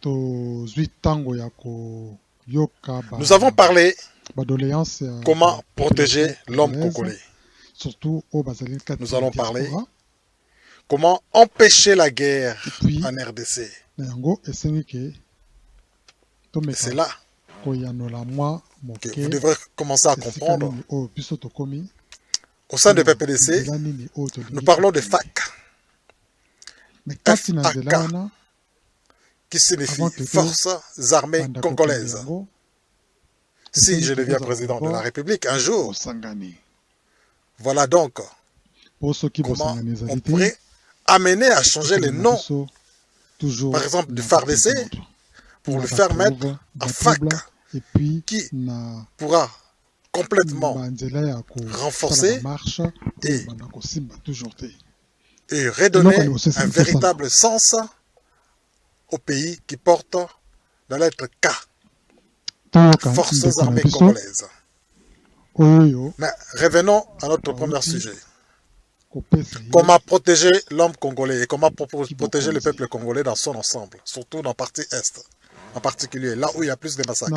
Tozui tango ya koyoka ba ba doleances ya population congolaise surtout oyo bazali kati ya diaspora. Epuis na yango esengi ke tomeka koyanola mwa moke esika nini oyo biso tokomi mpe na nzela nini oyo tolingi kokende. FAC qui signifie Forces armées congolaises si je deviens président de la République un jour. Voilà donc comment on pourrait amener à changer les noms, par exemple du pour le faire mettre à FAC, qui pourra complètement renforcer et redonner un véritable sens au pays qui porte la lettre K forces armées congolaises. Mais revenons à notre ah, premier sujet. Comment protéger l'homme congolais et comment protéger le peuple congolais dans son ensemble, surtout dans la partie Est en particulier, là où il y a plus de massacres.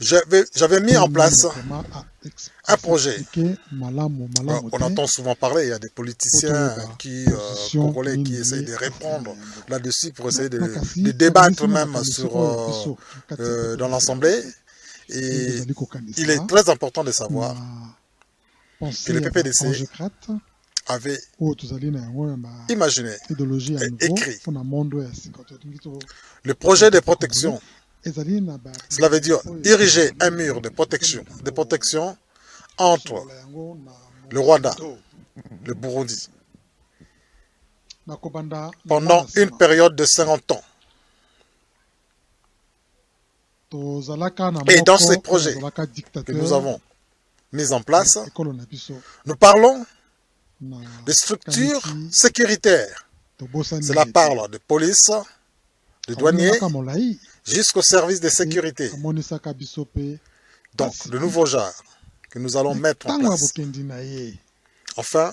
J'avais mis en place un projet. Euh, on entend souvent parler, il y a des politiciens qui, euh, congolais qui essayent de répondre là-dessus pour essayer de, débattre même dans l'Assemblée. Et il est très important de savoir que le PPDC avait imaginé, et écrit le projet de protection. Cela veut dire diriger un mur de protection, de protection entre le Rwanda, le Burundi, pendant une période de 50 ans. Et dans ces projets que nous avons mis en place, nous parlons des structures sécuritaires. Cela parle de police, de douaniers, jusqu'au service de sécurité. Donc, le nouveau genre que nous allons mettre en place. Enfin,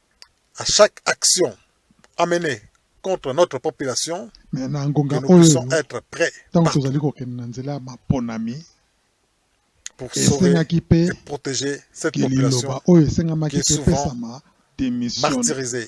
à chaque action amene contre notre population mais na ngonga oyo ntango tozali kokende na nzela ya maponami esengaki mpe ke liloba oyo esengamaki epesama démissionne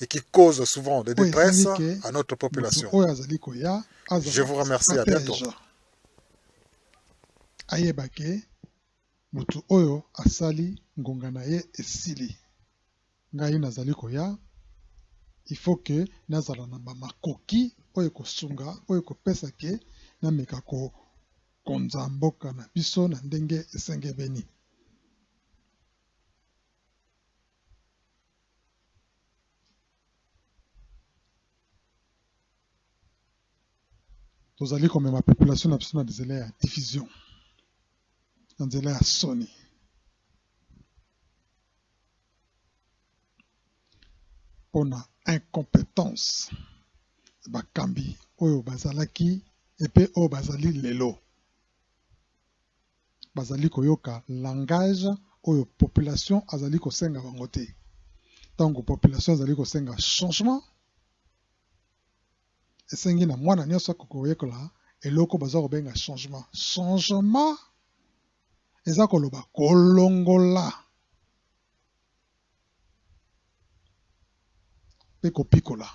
et qui cause souvent des detresse à notre population je vous remercie à bientot ayebake mutu oyo asali ngonga na ye esili ngai nazali koya il faut que nazala na ba makoki oyo ekosunga oyo ekopesa ke na meka ko konza mboka na biso na ndenge esengebeni tozali komema population na biso na nzela ya division na nzela ya soni mpo na incompetence bakambi oyo bazalaki epe oyo bazali lelo bazali koyoka langage oyo population azali kosenga bango te. Tango population ezali kosenga changement, esengi na mwana nionso akoki koyekola eloko baza kobenga changement. Changement eza koloba kolongola pe kopikola.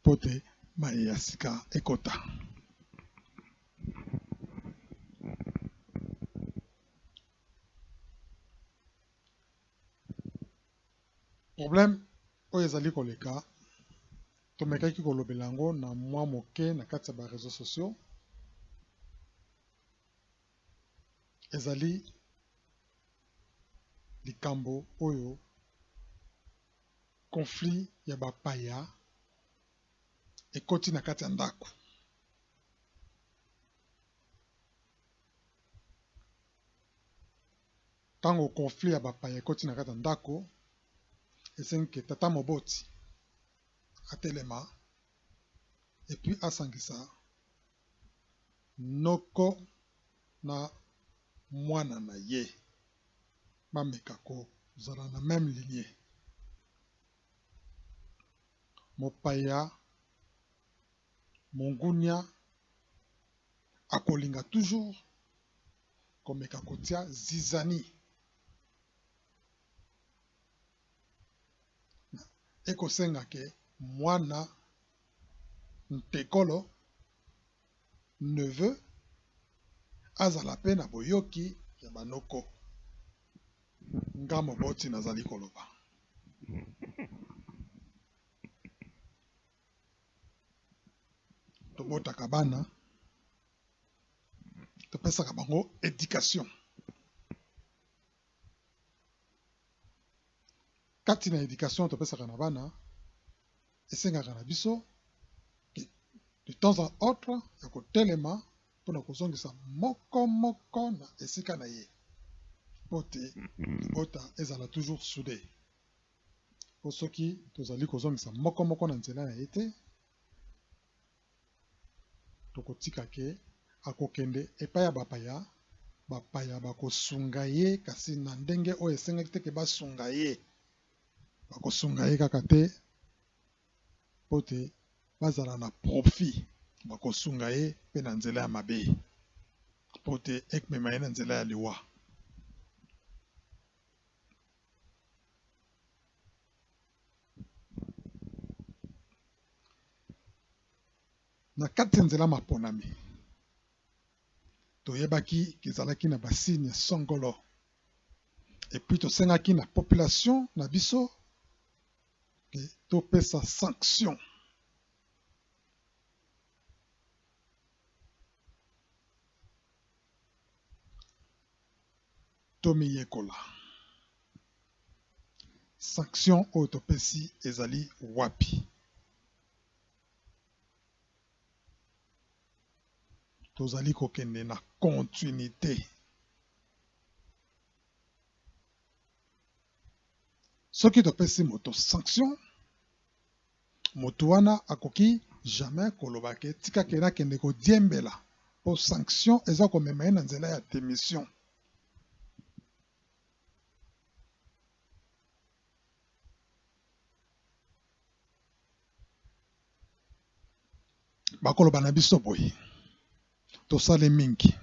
mpo te maye ya sika ekota. Problème oyo ezali koleka tomekaki kolobela yango na mwa moke na kati ya ba réseaux sociaux ezali likambo oyo conflit ya bapaya ekoti na kati ya ndako. Ntango conflit ya bapaya ekoti na kati ya ndako, esengi ke tata moboti atelema epuis asangisa noko na mwana na ye bameka kozala na meme lignee. Mopaya mongunia akolinga toujours komeka kotia zizani ekosenga ke mwana ntekolo neveu azala pe na boyoki ya ba noko nga moboti nazali koloba. Tobotaka bana topesaka bango education kati na education topesaka na bana Esengaka na biso de temps en autre ya kotelema mpo na kozongisa moko moko na esika na ye mpo te libota ezala toujours soude. Mpo soki tozali kozongisa moko moko na nzela na ye te, tokotika ke akokende epai ya bapaya, bapaya bakosunga ye kasi na ndenge oyo esengaki te ke basunga ye. bakosunga ye kaka te mpo te bazala na profit, bakosunga ye mpe na nzela ya mabe mpo te ekmema ye na nzela ya liwa. Na kati ya nzela maponami, toyebaki ezalaki na basini songolo et puis tosengaki na population na biso ke topesa sanction tomiyekola sanction oyo topesi ezali wapi tozali kokende na continuité. Soki topesi moto sanction, moto wana akoki jamais koloba ke tika ke nakende kodiembela mpo sanction eza komema ye na nzela ya demission. bakoloba na biso boye, tosali mingi.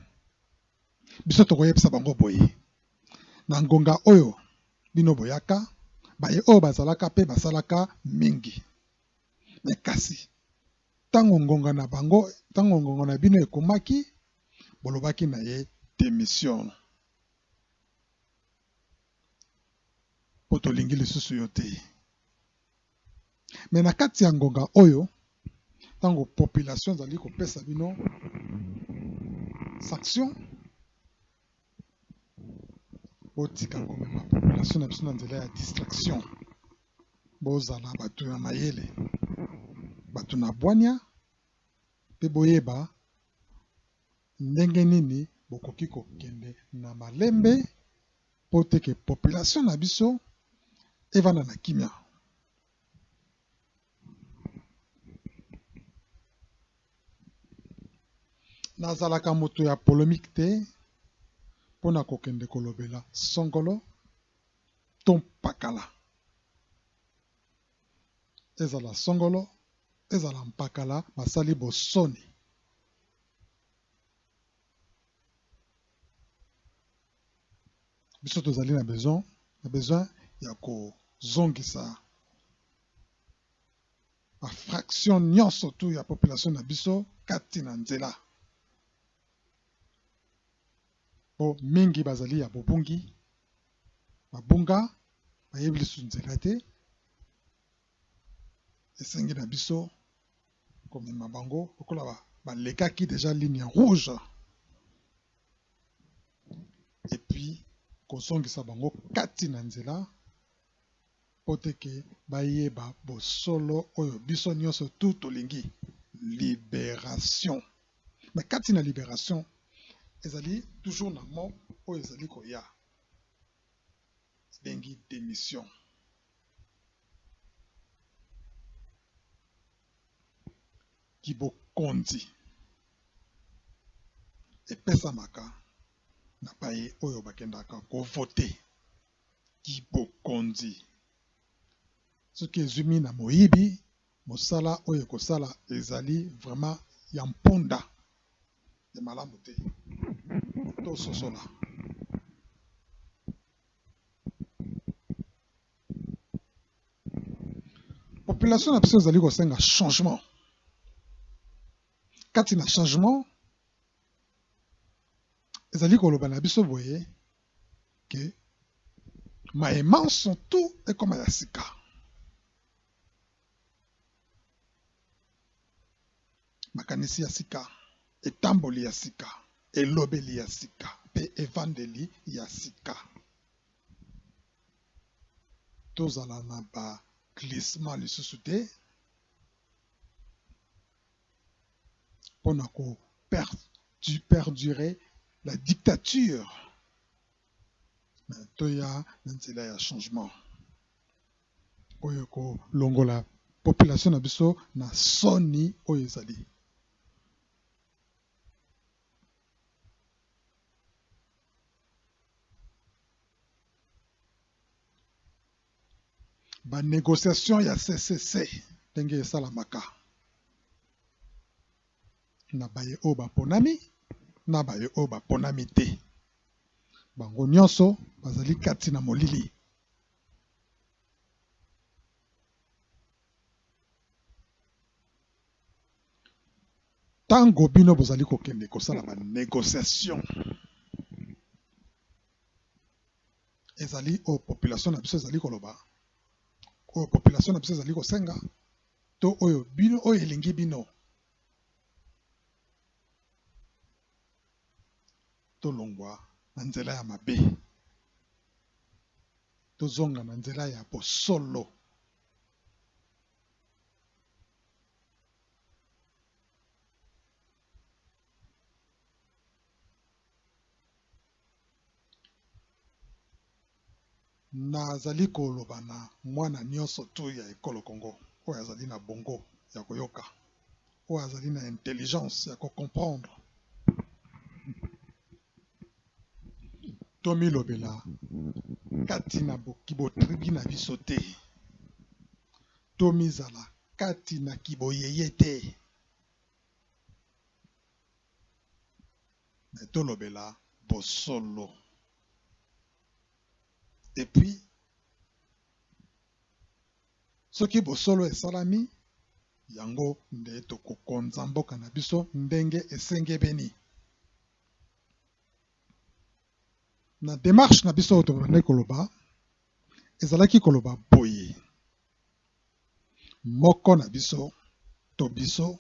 Biso tokoyebisa bango boye, na ngonga oyo bino boyaka, baye oyo bazalaka mpe basalaka mingi. Me kasi ntango ngonga na bango, ntango ngonga na bino ekomaki, bolobaki na ye demission, mpo tolingi lisusu yo te. Mais na kati ya ngonga oyo tango population ezali kopesa bino sanction botika komema population na biso na nzela ya distraction bozala bato ya mayele bato na bwania mpe boyeba Ndenge nini bokoki kokende na malembe mpo te que population na biso evanda na kimia? Nazalaka moto ya polemique te mpo na kokende kolobela songolo to mpakala. Ezala songolo, ezala mpakala basali bosoni. biso tozali na besoin na besoin ya kozongisa bafraction nyonso tu ya population na biso kati na nzela po mingi bazali ya bobungi babunga bayebi lisusu nzela te esengi na biso komema bango lokola balekaki deja ligne rouge epuis kozongisa bango kati na nzela mpo te ke bayeba bosolo oyo biso nyonso tu tolingi liberation. Me kati na liberation ezali toujours na mot oyo ezali koya ebengi demission. kibokonzi epesamaka na baye oyo bakendaka kovote kibokonzi soki ezwimi na moyibi mosala oyo ekosala ezali vraiment ya mpunda ya malamu te tososola population na biso ezali kosenga changement kati na changement ezali koloba na biso boye ke maye manso tu ekoma ya sika Makanisi ya sika, etamboli ya sika, elobeli ya sika, mpe evandeli ya sika. Tozala na ba glissement lisusu te mpo na ko perdurer la dictature, mais toya na nzela ya changement. oyo ekolongola population na biso na soni oyo ezali. Ba negociation ya CCC ndenge esalamaka na baye oyo baponami na baye oyo baponami te, bango nyonso bazali kati na molili. Tango bino bozali kokende kosala ba negociations ezali oyo population na biso ezali koloba, oyo population na biso ezali kosenga to oyo bino oyo elingi bino. tolongwa na nzela ya mabe, tozonga na nzela ya bosolo. Nazali koloba na mwana nionso tout ya ekolo Congo oyo azali na bongo ya koyoka, oyo azali na intelligence ya ko comprendre, tomilobela kati na kibotribi na biso te, tomizala kati na kiboyeye te. Mais tolobela bosolo et puis soki bosolo esalami yango nde tokokonza mboka na biso ndenge esengebeni. Na demarche na biso oyo tobandaki koloba ezalaki koloba boye moko na biso to biso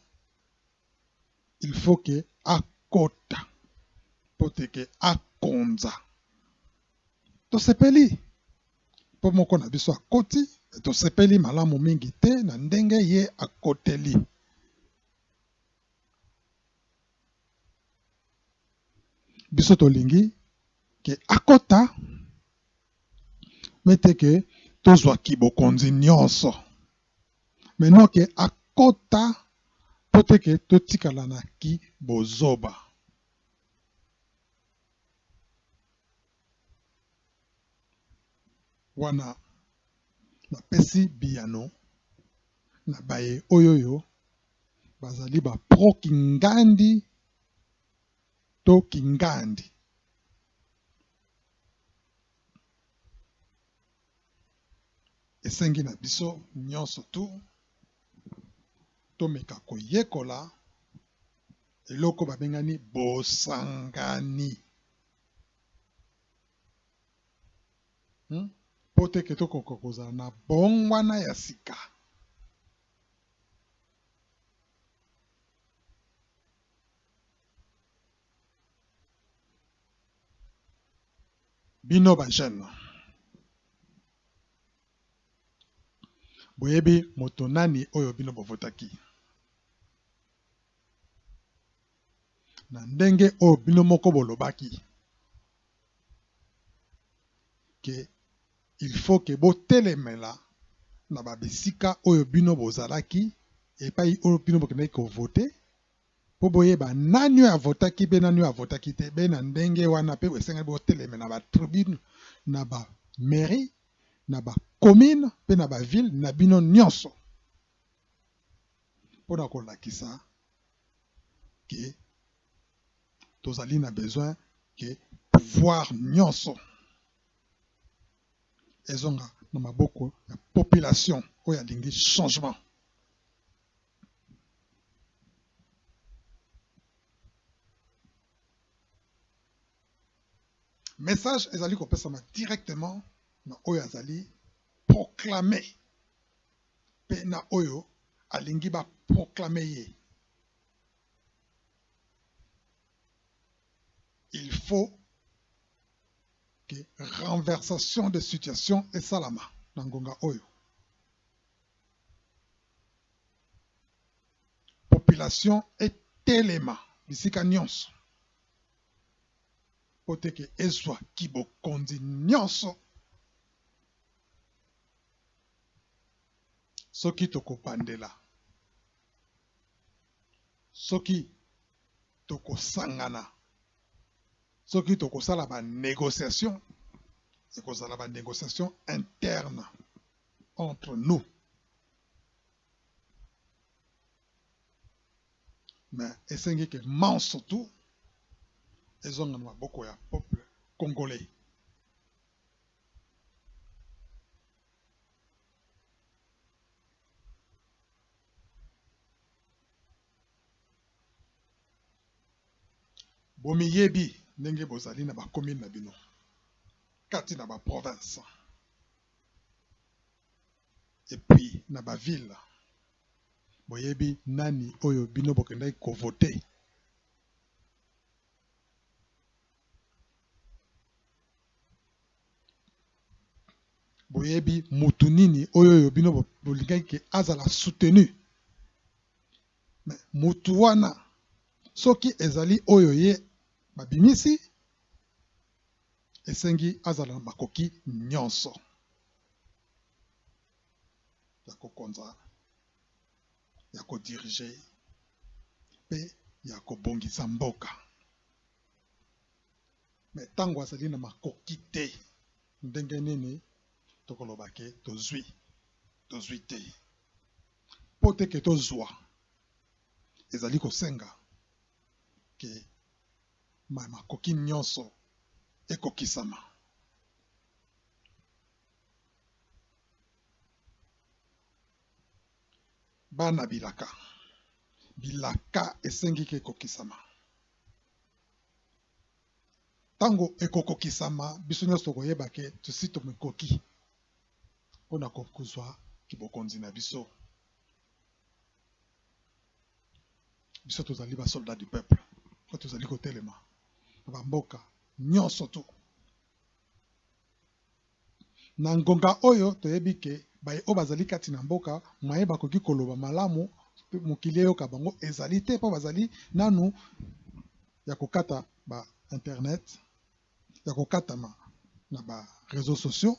il faut que akota mpo te ke akonza. Tosepeli mpo moko na biso akoti, tosepeli malamu mingi te na ndenge ye akoteli. Biso tolingi ke akota mais te que tozwa ki bokonzi nionso mais non que akota po te que totikala na ki bozoba. Wana napesi biyano na baye oyoyo bazali ba pro kingandi to kingandi. Esengi na biso nyonso tu tomeka koyekola eloko babengani bosangani hmm? mpo hmm? teke tokoka kozala na bongwana ya sika Bino ba jeunes boyebi moto nani oyo bino bo votaki? Na ndenge oyo bino moko bolobaki ke il faut ke botelemela na ba bisika oyo bino bozalaki epai oyo bino bokendaki ko voter po boyeba nani oyo avotaki be nani oyo avotaki te be na ndenge wana pe esengeli boteleme na ba tribune na ba mairie na ba commune pe na ba ville na bino nionso pona kolakisa ke tozali na besoin ke pouvoir nionso ezonga na maboko ya population oyo alingi changement. Message ezali kopesama directement na oyo azali proclame mpe na oyo alingi ba proclame ye. Il faut que renversation de situation esalama na ngonga oyo. population etelema bisika nyonso mpo te ke ezwa kibokonzi nyonso. Soki tokobandela, soki tokosangana, soki tokosala ba negociations, ekozala ba negociations internes contre nous mais esengi ke manso tout ezonga na maboko ya peuple congolais. bomiyebi ndenge bozali na ba commune na bino kati na ba province Et puis na ba ville boyebi nani oyo bino bokendaki ko vote? Boyebi mutu nini oyo oyo bino bolingaki ke azala soutenu? Mais mutu wana soki ezali oyo ye babimisi esengi azala na makoki nyonso ya kokonza, ya ko diriger pe ya kobongisa mboka. Mais tango azali na makoki te, ndenge nini tokoloba ke tozui? Tozui te. Po te ke tozua, ezali kosenga ke makoki nyonso ekokisama. Bana bilaka. Bilaka esengi ke ekokisama. Ntango ekokokisama, biso nyonso tokoyeba ke tosi tomikoki mpo na kozwa kibokonzi na biso. biso tozali ba soldat du peuple mpo tozali kotelema na bamboka nyonso tu na ngonga oyo toyebi ke baye oyo bazali kati na mboka mwaye bakoki koloba malamu mokili eyoka bango ezali te mpo bazali nanu ya kokata ba internet ya kokatama na ba réseaux sociaux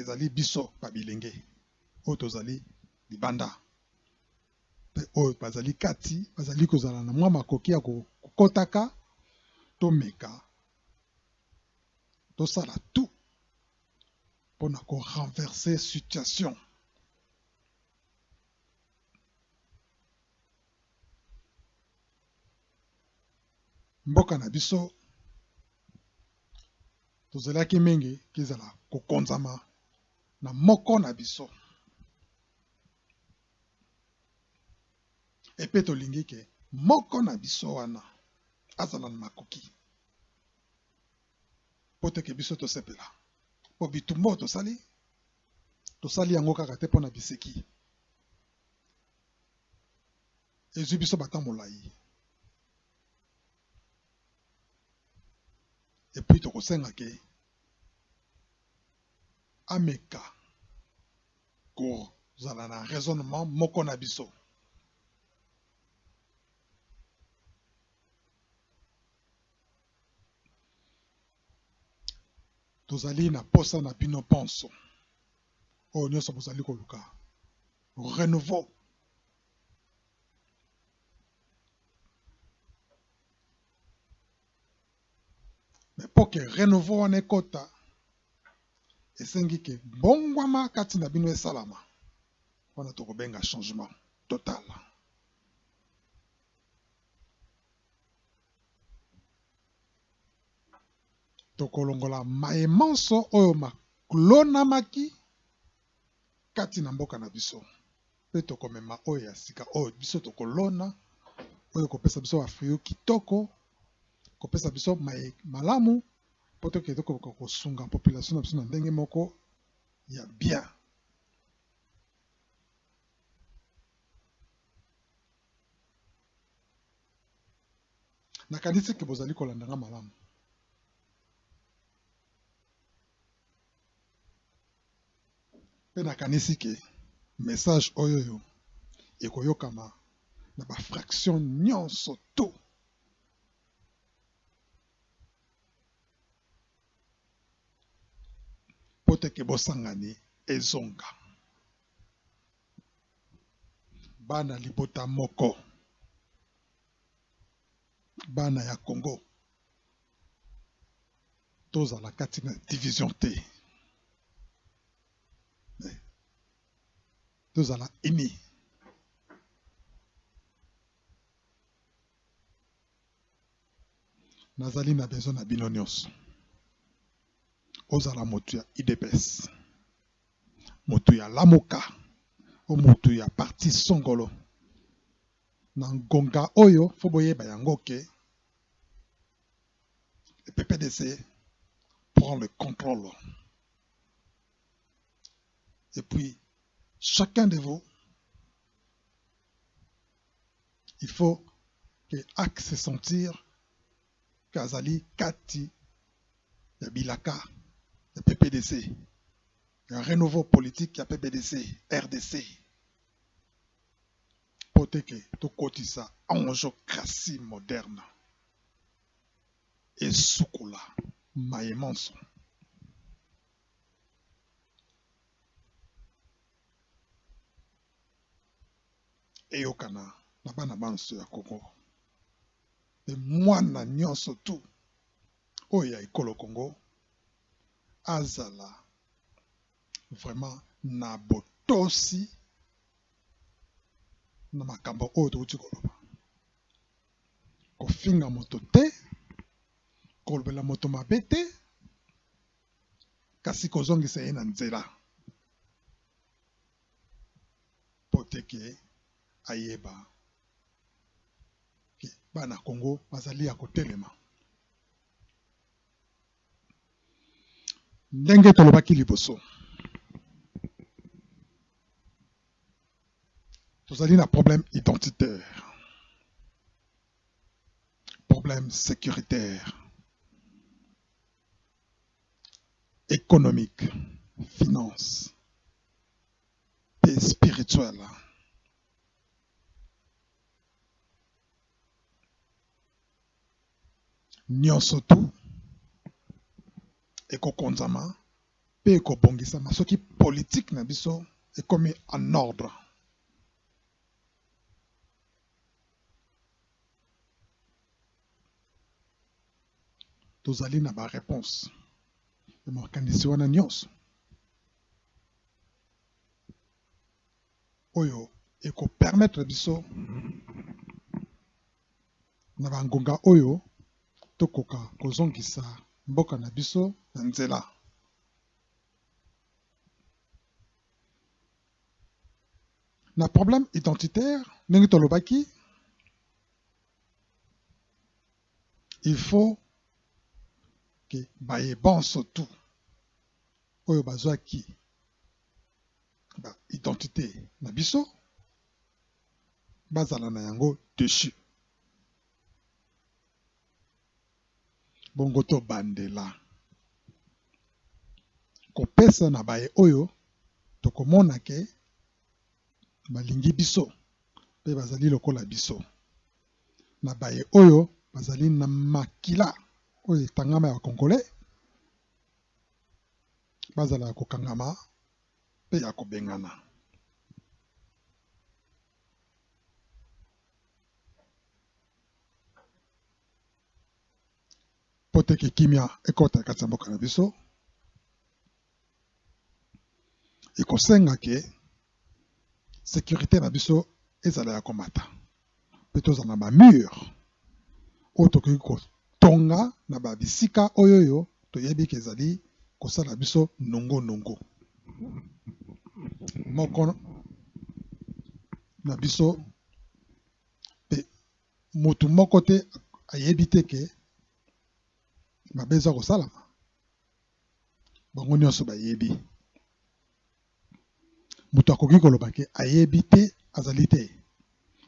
ezali biso ba bilenge oyo tozali libanda mpe oyo bazali kati bazali kozala na mwa makoki ya kokotaka tomeka tosala tout mpo na ko renverser situation mboka na biso tozalaki mingi kezala kokonzama na moko na biso epe tolingi ke moko na biso wana azala na makoki mpo teke biso tosepela mpo bitumba oyo tosali tosali yango kaka te mpo na biseki ezwi biso bata molayi epuis tokosenga ke ameka kozala na raisonnement moko na biso tozali na posa na bino ponso oyo nyonso bozali koluka renouveau. Mais pour que renouveau wana ekota esengi ke bongwama kati na bino esalama wana tokobenga changement total tokolongola maye manso oyo maklonamaki kati na mboka na biso mpe tokomema oyo ya sika oyo biso tokolona oyo kopesa biso bafrio kitoko kopesa biso mai malamu mpo tokende kokoka kosunga population na biso na ndenge moko ya bien nakanisi ke bozali kolanda nga malamu Pe nakanisi ke message oyoyo ekoyokama na ba fraction nionso tout. Po te ke bosangani ezonga. Bana libota moko. Bana ya Congo tozala kati na division te tozala ini nazali na besoin na bino nyonso ozala moto ya idps moto ya lamuka o moto ya parti songolo Na ngonga oyo faut boyeba yango que le PPDC prend le controle et puis chacun de vous il faut que axe se sentir qu'azali kati ya bilaka ya PPDC ya renouveau politique ya PPDC RDC Mpo te ke tokotisa angiocratie moderne esukola maye manso. Eyokana na bana banso ya Congo mpe mwana nionso tout oyo ya ekolo Congo azala vraiment na botosi na makambo oyo touti koloba. Kofinga moto te, kolobela moto mabe te, kasi kozongisa ye na nzela mpo te ke ayeba ke bana Kongo bazali ya kotelema. Ndenge tolobaki liboso, tozali na problème identitaire, problème sécuritaire, économique, finance mpe spirituel. Nyonso tout ekokonzama pe ekobongisama soki politique na biso ekomi en ordre. Tozali na ba reponses ya makanisi wana nyonso oyo eko permettre biso na ba ngonga oyo tokoka kozongisa mboka na biso na nzela. Na problème identitaire ndenge tolobaki il faut ke baye banso tu oyo bazwaki ba identité na biso bazala na yango deçu. Bongo tobandela kopesa na baye oyo tokomona ke balingi biso pe bazali lokola biso, na baye oyo bazali na makila oyo etangama ya ba congolais bazala ya kokangama. mpe ya kobengana. Mpo te kimya ekota kati ya mboka na biso, ekosenga ke securite na biso ezala ya komata. mpe tozala na bamur oyo tokoki kotonga na babisika oyoyo toyebi ke ezali kosala biso nungu nungu. Moko na biso mpe mutu moko te ayebi te ke mabe eza kosalama, bango nionso bayebi. moto akoki koloba ke ayebi te azali te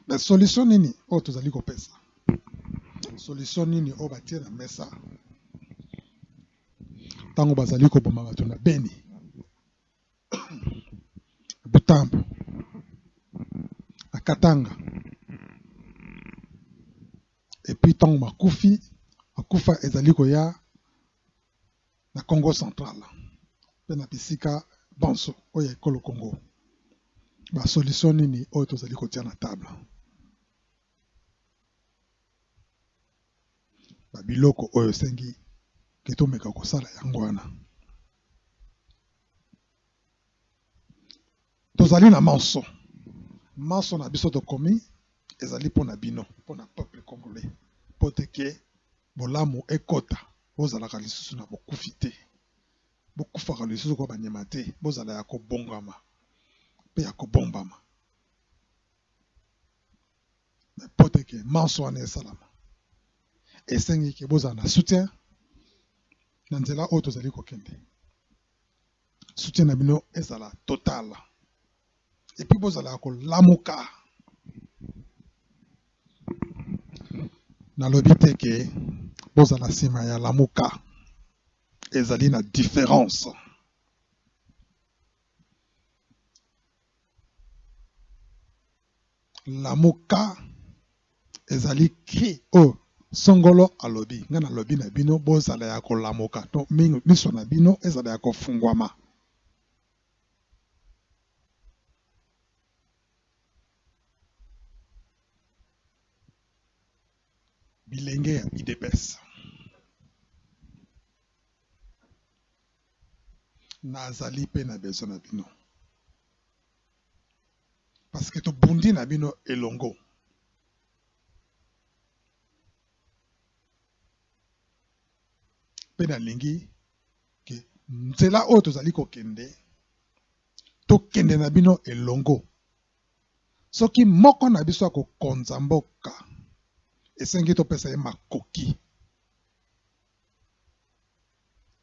mais solution nini oyo tozali kopesa solution nini oyo batie na mesa ntango bazali koboma bato na beni butambo na katanga epuis ntango makufi makufa ezali koya na Kongo central mpe na bisika banso oyo ya ekolo Kongo, ba solution nini oyo tozali kotia na table? Ba biloko oyo esengi ke tomeka kosala yango wana. Tozali na manso, manso na biso tokomi ezali mpo na bino, mpo na peuple congolais, mpo te ke bolamu ekota, bozalaka lisusu na bokufi te, bokufaka lisusu lokola banyama te, bozala ya kobongama mpe ya kobombama, mais mpo te ke manso wana esalama esengi ke bozala na soutien na nzela oyo tozali kokende. soutien na bino ezala total epuis bozalaka kolamuka nalobi te ke bozala nsima ya lamuka ezali na difference Lamuka ezali cri oyo songolo alobi. Ngai nalobi na bino bozala ya kolamuka to miso na bino ezala ya kofungwama. Bilenge ya UDPS. Nazali pe na besoin na bino parce que tobundi na bino elongo. Pe nalingi ke nzela oyo tozali kokende tokende na bino elongo. Soki moko na biso akokonza mboka esengi topesa ye makoki.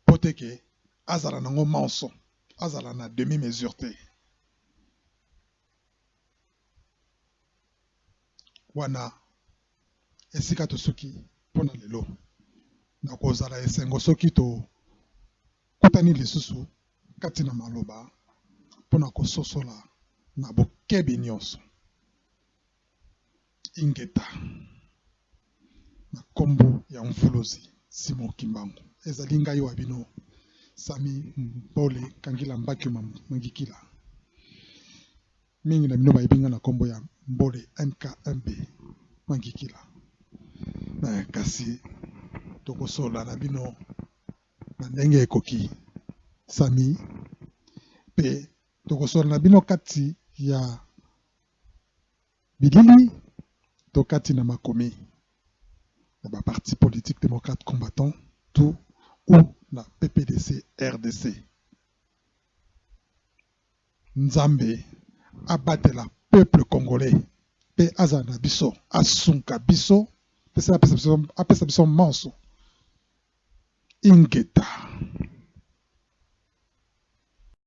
po te ke azala nango manso azala na demi mesure te wana esika tosuki pona lelo nakozala esengo soki to kutani lisusu kati na maloba pona kososola na bokebi nionso ingeta na nkombo ya mvuluzi Simon Kimbangu. Ezali ngai wa bino Sami Mpole Kangila Mbaki Mangikila. Mingi na bino bayebi ngai na nkombo ya Mbole MKMB Mangikila. Na kasi tokosola na bino na ndenge ekoki Sami mpe tokosola na bino kati ya bilili to kati na makomi na ba partis politiques democrates combattants tout ou na PPDC, rdc. Nzambe abatela peuple congolais pe azala na biso, asunga biso pe se apesa biso, apesa biso manso. Ingeta.